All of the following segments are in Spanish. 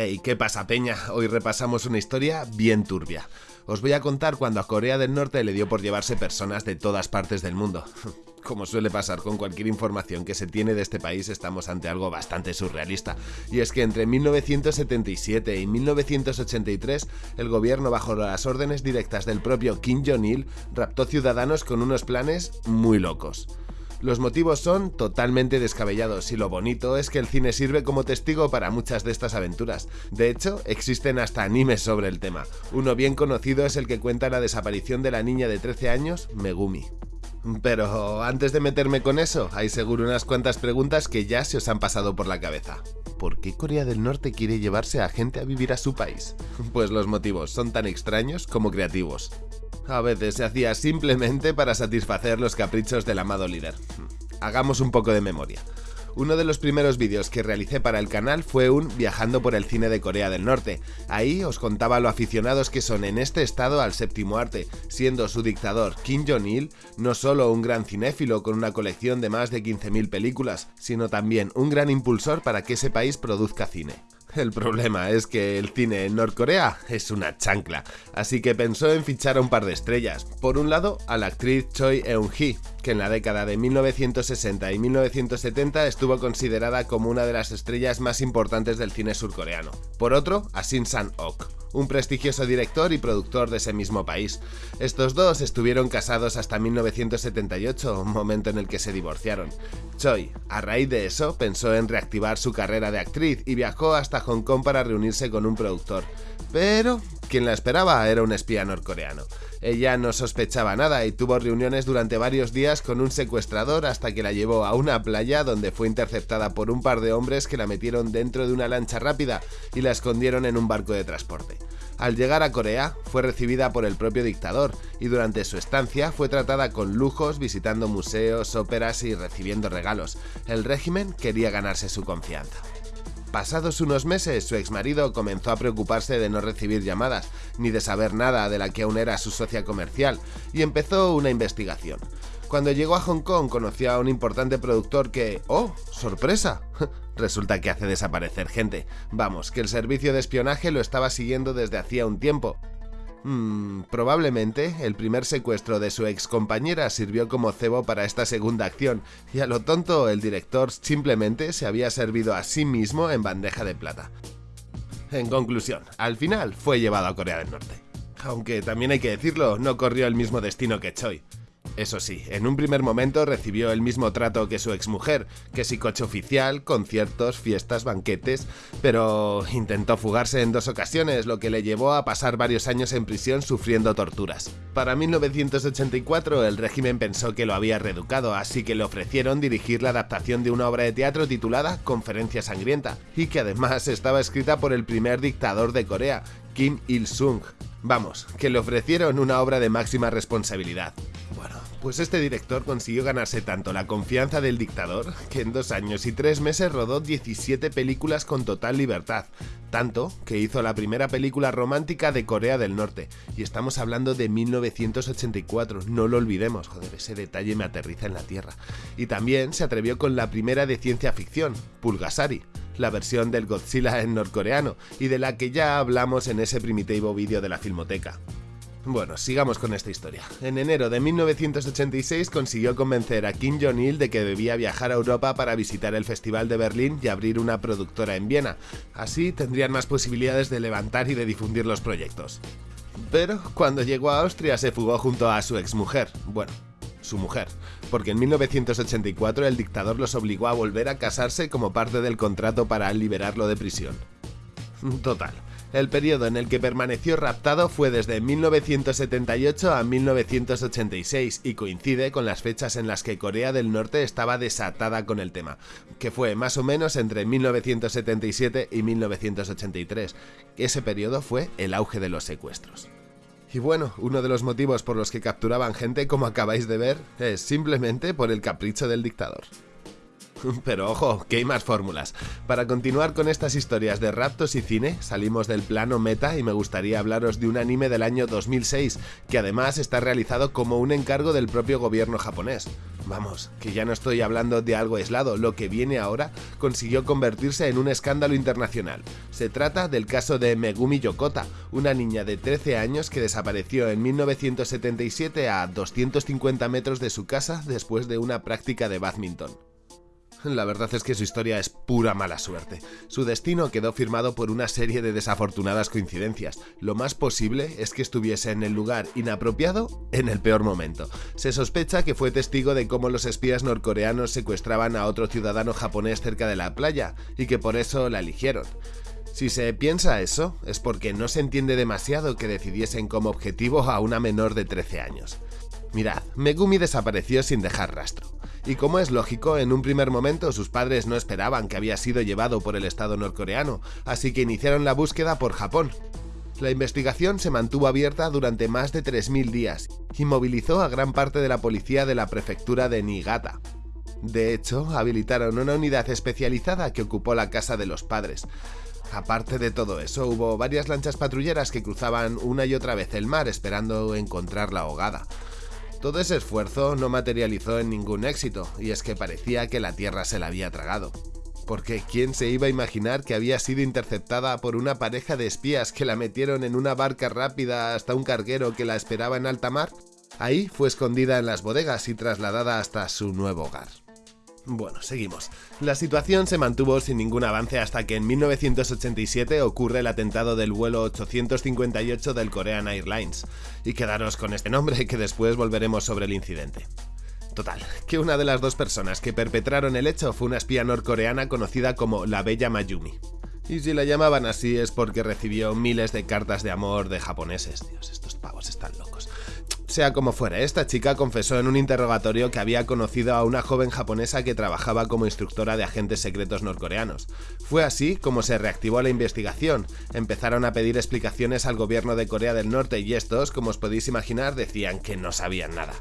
Hey, ¿qué pasa peña? Hoy repasamos una historia bien turbia. Os voy a contar cuando a Corea del Norte le dio por llevarse personas de todas partes del mundo. Como suele pasar con cualquier información que se tiene de este país, estamos ante algo bastante surrealista. Y es que entre 1977 y 1983, el gobierno, bajo las órdenes directas del propio Kim Jong-il, raptó ciudadanos con unos planes muy locos. Los motivos son totalmente descabellados y lo bonito es que el cine sirve como testigo para muchas de estas aventuras. De hecho, existen hasta animes sobre el tema. Uno bien conocido es el que cuenta la desaparición de la niña de 13 años, Megumi. Pero antes de meterme con eso, hay seguro unas cuantas preguntas que ya se os han pasado por la cabeza. ¿Por qué Corea del Norte quiere llevarse a gente a vivir a su país? Pues los motivos son tan extraños como creativos. A veces se hacía simplemente para satisfacer los caprichos del amado líder. Hagamos un poco de memoria. Uno de los primeros vídeos que realicé para el canal fue un Viajando por el cine de Corea del Norte. Ahí os contaba lo aficionados que son en este estado al séptimo arte, siendo su dictador Kim Jong-il no solo un gran cinéfilo con una colección de más de 15.000 películas, sino también un gran impulsor para que ese país produzca cine. El problema es que el cine en Norcorea es una chancla, así que pensó en fichar a un par de estrellas. Por un lado, a la actriz Choi Eun-hee, que en la década de 1960 y 1970 estuvo considerada como una de las estrellas más importantes del cine surcoreano. Por otro, a Shin Sang-ok, un prestigioso director y productor de ese mismo país. Estos dos estuvieron casados hasta 1978, momento en el que se divorciaron. Choi, a raíz de eso, pensó en reactivar su carrera de actriz y viajó hasta Hong Kong para reunirse con un productor. Pero quien la esperaba era un espía norcoreano. Ella no sospechaba nada y tuvo reuniones durante varios días con un secuestrador hasta que la llevó a una playa donde fue interceptada por un par de hombres que la metieron dentro de una lancha rápida y la escondieron en un barco de transporte. Al llegar a Corea, fue recibida por el propio dictador y durante su estancia fue tratada con lujos, visitando museos, óperas y recibiendo regalos. El régimen quería ganarse su confianza. Pasados unos meses, su exmarido comenzó a preocuparse de no recibir llamadas, ni de saber nada de la que aún era su socia comercial, y empezó una investigación. Cuando llegó a Hong Kong conoció a un importante productor que... ¡Oh! ¡Sorpresa! Resulta que hace desaparecer gente. Vamos, que el servicio de espionaje lo estaba siguiendo desde hacía un tiempo, Hmm, probablemente el primer secuestro de su ex compañera sirvió como cebo para esta segunda acción, y a lo tonto el director simplemente se había servido a sí mismo en bandeja de plata. En conclusión, al final fue llevado a Corea del Norte. Aunque también hay que decirlo, no corrió el mismo destino que Choi. Eso sí, en un primer momento recibió el mismo trato que su exmujer, que si coche oficial, conciertos, fiestas, banquetes, pero intentó fugarse en dos ocasiones, lo que le llevó a pasar varios años en prisión sufriendo torturas. Para 1984 el régimen pensó que lo había reeducado, así que le ofrecieron dirigir la adaptación de una obra de teatro titulada Conferencia Sangrienta, y que además estaba escrita por el primer dictador de Corea, Kim Il-sung. Vamos, que le ofrecieron una obra de máxima responsabilidad. Pues este director consiguió ganarse tanto la confianza del dictador, que en dos años y tres meses rodó 17 películas con total libertad, tanto que hizo la primera película romántica de Corea del Norte, y estamos hablando de 1984, no lo olvidemos, joder, ese detalle me aterriza en la tierra. Y también se atrevió con la primera de ciencia ficción, Pulgasari, la versión del Godzilla en norcoreano, y de la que ya hablamos en ese primitivo vídeo de la Filmoteca. Bueno, sigamos con esta historia. En enero de 1986 consiguió convencer a Kim Jong-il de que debía viajar a Europa para visitar el Festival de Berlín y abrir una productora en Viena. Así tendrían más posibilidades de levantar y de difundir los proyectos. Pero cuando llegó a Austria se fugó junto a su exmujer, bueno, su mujer, porque en 1984 el dictador los obligó a volver a casarse como parte del contrato para liberarlo de prisión. Total, el periodo en el que permaneció raptado fue desde 1978 a 1986 y coincide con las fechas en las que Corea del Norte estaba desatada con el tema, que fue más o menos entre 1977 y 1983. Ese periodo fue el auge de los secuestros. Y bueno, uno de los motivos por los que capturaban gente, como acabáis de ver, es simplemente por el capricho del dictador. Pero ojo, que hay más fórmulas. Para continuar con estas historias de raptos y cine, salimos del plano meta y me gustaría hablaros de un anime del año 2006, que además está realizado como un encargo del propio gobierno japonés. Vamos, que ya no estoy hablando de algo aislado, lo que viene ahora consiguió convertirse en un escándalo internacional. Se trata del caso de Megumi Yokota, una niña de 13 años que desapareció en 1977 a 250 metros de su casa después de una práctica de badminton. La verdad es que su historia es pura mala suerte. Su destino quedó firmado por una serie de desafortunadas coincidencias. Lo más posible es que estuviese en el lugar inapropiado en el peor momento. Se sospecha que fue testigo de cómo los espías norcoreanos secuestraban a otro ciudadano japonés cerca de la playa y que por eso la eligieron. Si se piensa eso, es porque no se entiende demasiado que decidiesen como objetivo a una menor de 13 años. Mirad, Megumi desapareció sin dejar rastro. Y como es lógico, en un primer momento sus padres no esperaban que había sido llevado por el Estado norcoreano, así que iniciaron la búsqueda por Japón. La investigación se mantuvo abierta durante más de 3.000 días y movilizó a gran parte de la policía de la prefectura de Niigata. De hecho, habilitaron una unidad especializada que ocupó la casa de los padres. Aparte de todo eso, hubo varias lanchas patrulleras que cruzaban una y otra vez el mar esperando encontrar la ahogada. Todo ese esfuerzo no materializó en ningún éxito, y es que parecía que la Tierra se la había tragado. Porque ¿quién se iba a imaginar que había sido interceptada por una pareja de espías que la metieron en una barca rápida hasta un carguero que la esperaba en alta mar? Ahí fue escondida en las bodegas y trasladada hasta su nuevo hogar. Bueno, seguimos. La situación se mantuvo sin ningún avance hasta que en 1987 ocurre el atentado del vuelo 858 del Korean Airlines. Y quedaros con este nombre que después volveremos sobre el incidente. Total, que una de las dos personas que perpetraron el hecho fue una espía norcoreana conocida como la Bella Mayumi. Y si la llamaban así es porque recibió miles de cartas de amor de japoneses. Dios, estos pavos están locos. Sea como fuera, esta chica confesó en un interrogatorio que había conocido a una joven japonesa que trabajaba como instructora de agentes secretos norcoreanos. Fue así como se reactivó la investigación. Empezaron a pedir explicaciones al gobierno de Corea del Norte y estos, como os podéis imaginar, decían que no sabían nada.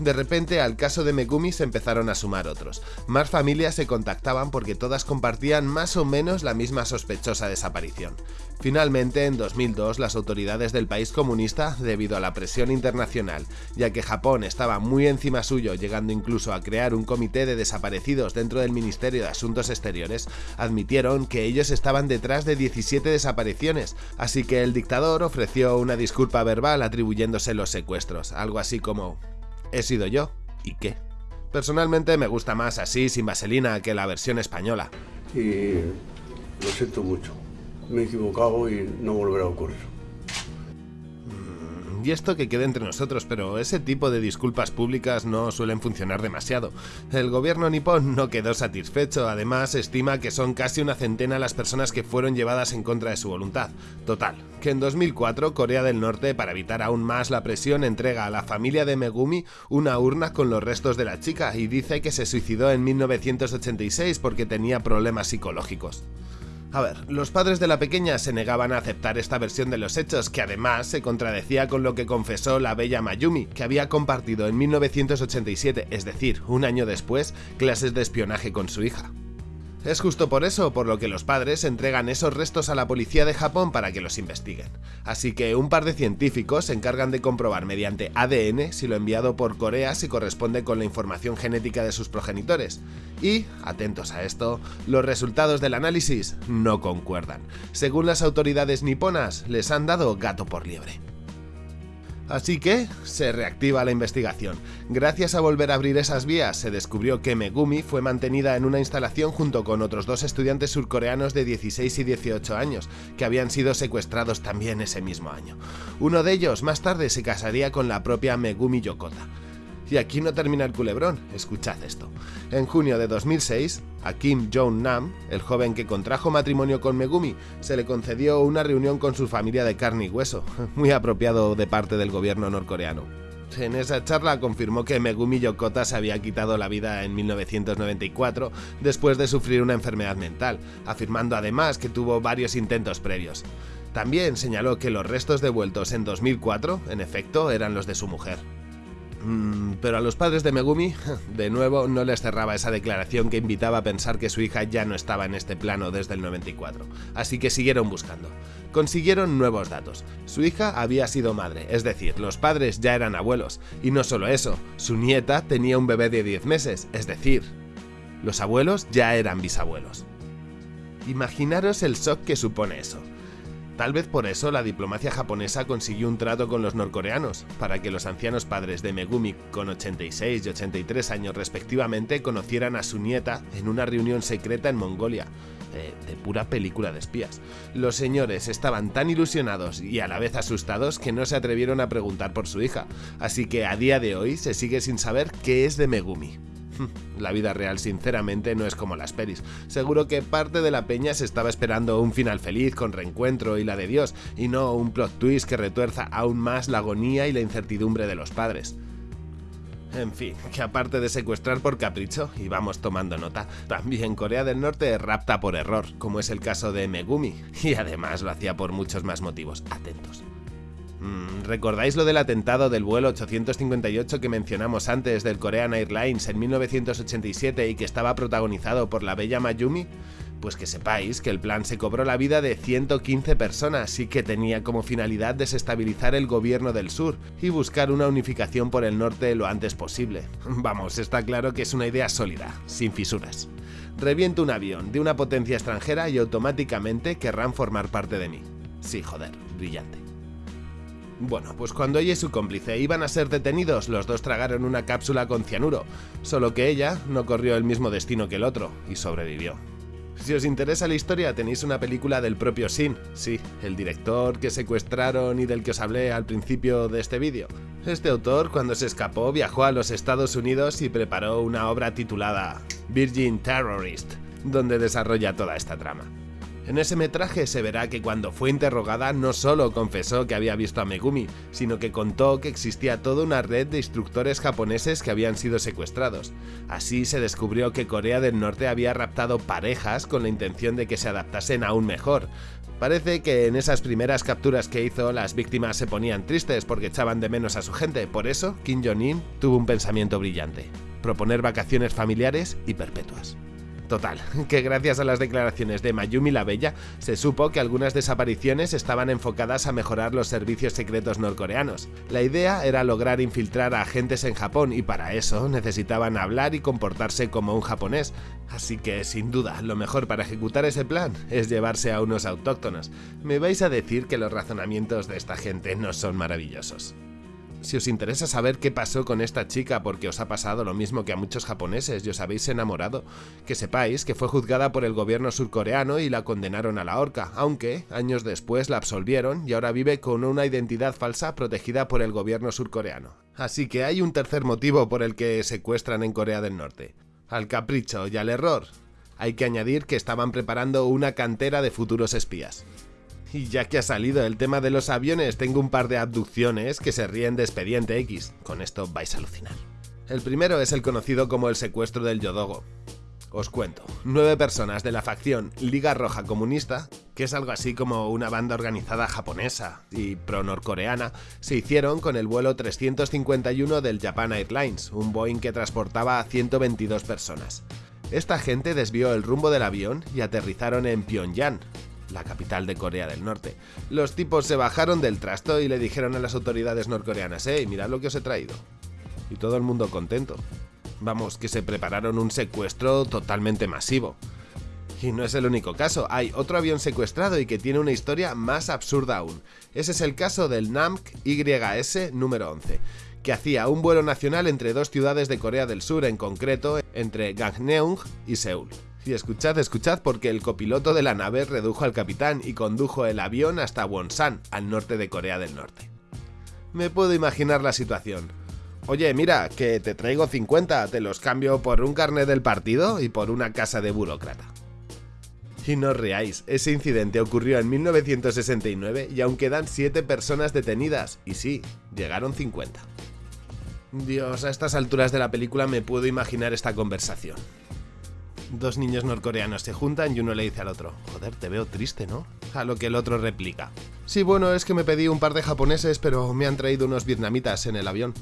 De repente al caso de Megumi se empezaron a sumar otros. Más familias se contactaban porque todas compartían más o menos la misma sospechosa desaparición. Finalmente, en 2002, las autoridades del país comunista, debido a la presión internacional, ya que Japón estaba muy encima suyo, llegando incluso a crear un comité de desaparecidos dentro del Ministerio de Asuntos Exteriores, admitieron que ellos estaban detrás de 17 desapariciones, así que el dictador ofreció una disculpa verbal atribuyéndose los secuestros, algo así como he sido yo, ¿y qué? Personalmente me gusta más así, sin vaselina, que la versión española. Y lo siento mucho me he equivocado y no volverá a ocurrir. Mm, y esto que quede entre nosotros, pero ese tipo de disculpas públicas no suelen funcionar demasiado. El gobierno nipón no quedó satisfecho, además estima que son casi una centena las personas que fueron llevadas en contra de su voluntad. Total, que en 2004 Corea del Norte, para evitar aún más la presión, entrega a la familia de Megumi una urna con los restos de la chica y dice que se suicidó en 1986 porque tenía problemas psicológicos. A ver, los padres de la pequeña se negaban a aceptar esta versión de los hechos, que además se contradecía con lo que confesó la bella Mayumi, que había compartido en 1987, es decir, un año después, clases de espionaje con su hija. Es justo por eso por lo que los padres entregan esos restos a la policía de Japón para que los investiguen. Así que un par de científicos se encargan de comprobar mediante ADN si lo enviado por Corea se corresponde con la información genética de sus progenitores. Y, atentos a esto, los resultados del análisis no concuerdan. Según las autoridades niponas, les han dado gato por liebre. Así que se reactiva la investigación. Gracias a volver a abrir esas vías, se descubrió que Megumi fue mantenida en una instalación junto con otros dos estudiantes surcoreanos de 16 y 18 años, que habían sido secuestrados también ese mismo año. Uno de ellos más tarde se casaría con la propia Megumi Yokota. Y aquí no termina el culebrón, escuchad esto. En junio de 2006, a Kim Jong-nam, el joven que contrajo matrimonio con Megumi, se le concedió una reunión con su familia de carne y hueso, muy apropiado de parte del gobierno norcoreano. En esa charla confirmó que Megumi Yokota se había quitado la vida en 1994 después de sufrir una enfermedad mental, afirmando además que tuvo varios intentos previos. También señaló que los restos devueltos en 2004, en efecto, eran los de su mujer. Mm, pero a los padres de Megumi, de nuevo, no les cerraba esa declaración que invitaba a pensar que su hija ya no estaba en este plano desde el 94, así que siguieron buscando. Consiguieron nuevos datos. Su hija había sido madre, es decir, los padres ya eran abuelos, y no solo eso, su nieta tenía un bebé de 10 meses, es decir, los abuelos ya eran bisabuelos. Imaginaros el shock que supone eso. Tal vez por eso la diplomacia japonesa consiguió un trato con los norcoreanos, para que los ancianos padres de Megumi, con 86 y 83 años respectivamente, conocieran a su nieta en una reunión secreta en Mongolia, de, pura película de espías. Los señores estaban tan ilusionados y a la vez asustados que no se atrevieron a preguntar por su hija, así que a día de hoy se sigue sin saber qué es de Megumi. La vida real sinceramente no es como las pelis. Seguro que parte de la peña se estaba esperando un final feliz con reencuentro y la de Dios, y no un plot twist que retuerza aún más la agonía y la incertidumbre de los padres. En fin, que aparte de secuestrar por capricho, y vamos tomando nota, también Corea del Norte rapta por error, como es el caso de Megumi, y además lo hacía por muchos más motivos. Atentos. Mm, ¿Recordáis lo del atentado del vuelo 858 que mencionamos antes del Korean Airlines en 1987 y que estaba protagonizado por la bella Mayumi? Pues que sepáis que el plan se cobró la vida de 115 personas y que tenía como finalidad desestabilizar el gobierno del sur y buscar una unificación por el norte lo antes posible. Vamos, está claro que es una idea sólida, sin fisuras. Reviento un avión de una potencia extranjera y automáticamente querrán formar parte de mí. Sí, joder, brillante. Bueno, pues cuando ella y su cómplice iban a ser detenidos, los dos tragaron una cápsula con cianuro, solo que ella no corrió el mismo destino que el otro, y sobrevivió. Si os interesa la historia, tenéis una película del propio Sin, sí, el director que secuestraron y del que os hablé al principio de este vídeo. Este autor, cuando se escapó, viajó a los Estados Unidos y preparó una obra titulada Virgin Terrorist, donde desarrolla toda esta trama. En ese metraje se verá que cuando fue interrogada no solo confesó que había visto a Megumi, sino que contó que existía toda una red de instructores japoneses que habían sido secuestrados. Así se descubrió que Corea del Norte había raptado parejas con la intención de que se adaptasen aún mejor. Parece que en esas primeras capturas que hizo las víctimas se ponían tristes porque echaban de menos a su gente, por eso Kim Jong-un tuvo un pensamiento brillante, proponer vacaciones familiares y perpetuas. Total, que gracias a las declaraciones de Mayumi la Bella, se supo que algunas desapariciones estaban enfocadas a mejorar los servicios secretos norcoreanos. La idea era lograr infiltrar a agentes en Japón y para eso necesitaban hablar y comportarse como un japonés. Así que, sin duda, lo mejor para ejecutar ese plan es llevarse a unos autóctonos. Me vais a decir que los razonamientos de esta gente no son maravillosos. Si os interesa saber qué pasó con esta chica porque os ha pasado lo mismo que a muchos japoneses y os habéis enamorado, que sepáis que fue juzgada por el gobierno surcoreano y la condenaron a la horca, aunque años después la absolvieron y ahora vive con una identidad falsa protegida por el gobierno surcoreano. Así que hay un tercer motivo por el que secuestran en Corea del Norte. Al capricho y al error. Hay que añadir que estaban preparando una cantera de futuros espías. Y ya que ha salido el tema de los aviones, tengo un par de abducciones que se ríen de Expediente X. Con esto vais a alucinar. El primero es el conocido como el secuestro del Yodogo. Os cuento, nueve personas de la facción Liga Roja Comunista, que es algo así como una banda organizada japonesa y pro-norcoreana, se hicieron con el vuelo 351 del Japan Airlines, un Boeing que transportaba a 122 personas. Esta gente desvió el rumbo del avión y aterrizaron en Pyongyang, la capital de Corea del Norte. Los tipos se bajaron del trasto y le dijeron a las autoridades norcoreanas, ¡eh, mirad lo que os he traído! Y todo el mundo contento. Vamos, que se prepararon un secuestro totalmente masivo. Y no es el único caso, hay otro avión secuestrado y que tiene una historia más absurda aún. Ese es el caso del Namk YS número 11, que hacía un vuelo nacional entre dos ciudades de Corea del Sur, en concreto entre Gangneung y Seúl. Y escuchad, escuchad, porque el copiloto de la nave redujo al capitán y condujo el avión hasta Wonsan, al norte de Corea del Norte. Me puedo imaginar la situación. Oye, mira, que te traigo 50, te los cambio por un carnet del partido y por una casa de burócrata. Y no os reáis, ese incidente ocurrió en 1969 y aún quedan 7 personas detenidas, y sí, llegaron 50. Dios, a estas alturas de la película me puedo imaginar esta conversación. Dos niños norcoreanos se juntan y uno le dice al otro, joder, te veo triste, ¿no? A lo que el otro replica, sí, bueno, es que me pedí un par de japoneses, pero me han traído unos vietnamitas en el avión.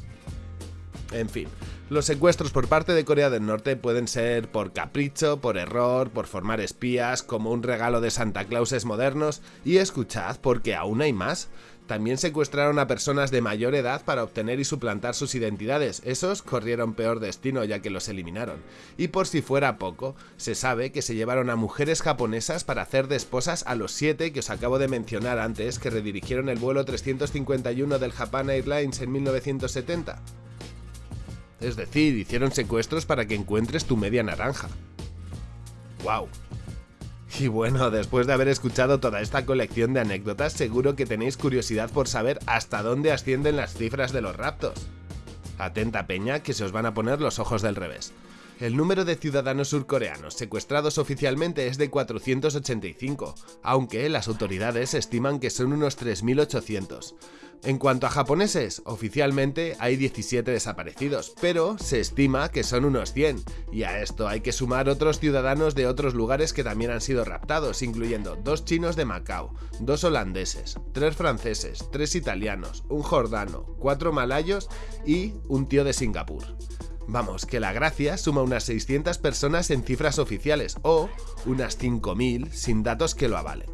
En fin, los secuestros por parte de Corea del Norte pueden ser por capricho, por error, por formar espías, como un regalo de Santa Clauses modernos, y escuchad, porque aún hay más. También secuestraron a personas de mayor edad para obtener y suplantar sus identidades. Esos corrieron peor destino ya que los eliminaron. Y por si fuera poco, se sabe que se llevaron a mujeres japonesas para hacer de esposas a los siete que os acabo de mencionar antes que redirigieron el vuelo 351 del Japan Airlines en 1970. Es decir, hicieron secuestros para que encuentres tu media naranja. ¡Wow! Y bueno, después de haber escuchado toda esta colección de anécdotas, seguro que tenéis curiosidad por saber hasta dónde ascienden las cifras de los raptos. Atenta peña, que se os van a poner los ojos del revés. El número de ciudadanos surcoreanos secuestrados oficialmente es de 485, aunque las autoridades estiman que son unos 3.800. En cuanto a japoneses, oficialmente hay 17 desaparecidos, pero se estima que son unos 100, y a esto hay que sumar otros ciudadanos de otros lugares que también han sido raptados, incluyendo dos chinos de Macao, dos holandeses, tres franceses, tres italianos, un jordano, cuatro malayos y un tío de Singapur. Vamos, que la gracia suma unas 600 personas en cifras oficiales o unas 5.000 sin datos que lo avalen.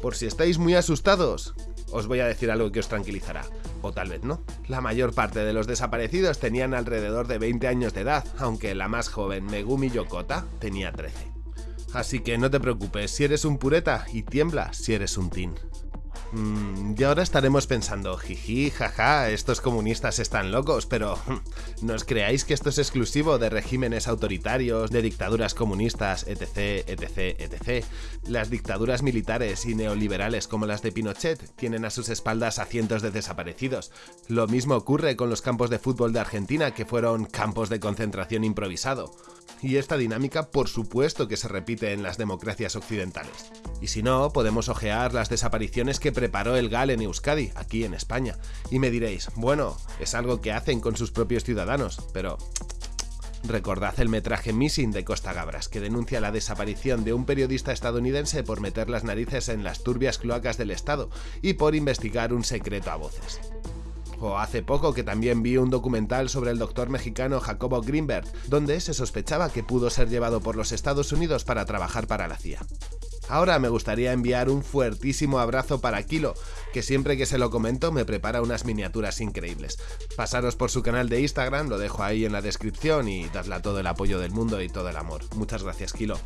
Por si estáis muy asustados, os voy a decir algo que os tranquilizará, o tal vez no. La mayor parte de los desaparecidos tenían alrededor de 20 años de edad, aunque la más joven, Megumi Yokota, tenía 13. Así que no te preocupes si eres un pureta y tiembla si eres un teen. Mm, y ahora estaremos pensando, jiji, jaja, estos comunistas están locos, pero no os creáis que esto es exclusivo de regímenes autoritarios, de dictaduras comunistas, etc, etc, etc. Las dictaduras militares y neoliberales como las de Pinochet tienen a sus espaldas a cientos de desaparecidos. Lo mismo ocurre con los campos de fútbol de Argentina, que fueron campos de concentración improvisado. Y esta dinámica por supuesto que se repite en las democracias occidentales. Y si no, podemos ojear las desapariciones que preparó el GAL en Euskadi, aquí en España. Y me diréis, bueno, es algo que hacen con sus propios ciudadanos, pero... Recordad el metraje Missing de Costa Gabras, que denuncia la desaparición de un periodista estadounidense por meter las narices en las turbias cloacas del Estado y por investigar un secreto a voces. O hace poco que también vi un documental sobre el doctor mexicano Jacobo Greenberg, donde se sospechaba que pudo ser llevado por los Estados Unidos para trabajar para la CIA. Ahora me gustaría enviar un fuertísimo abrazo para Kilo, que siempre que se lo comento me prepara unas miniaturas increíbles. Pasaros por su canal de Instagram, lo dejo ahí en la descripción y dadle todo el apoyo del mundo y todo el amor. Muchas gracias Kilo.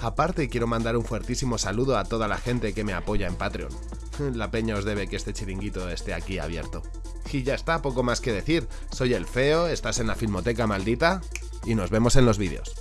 Aparte quiero mandar un fuertísimo saludo a toda la gente que me apoya en Patreon. La peña os debe que este chiringuito esté aquí abierto. Y ya está, poco más que decir. Soy el feo, estás en la Filmoteca Maldita y nos vemos en los vídeos.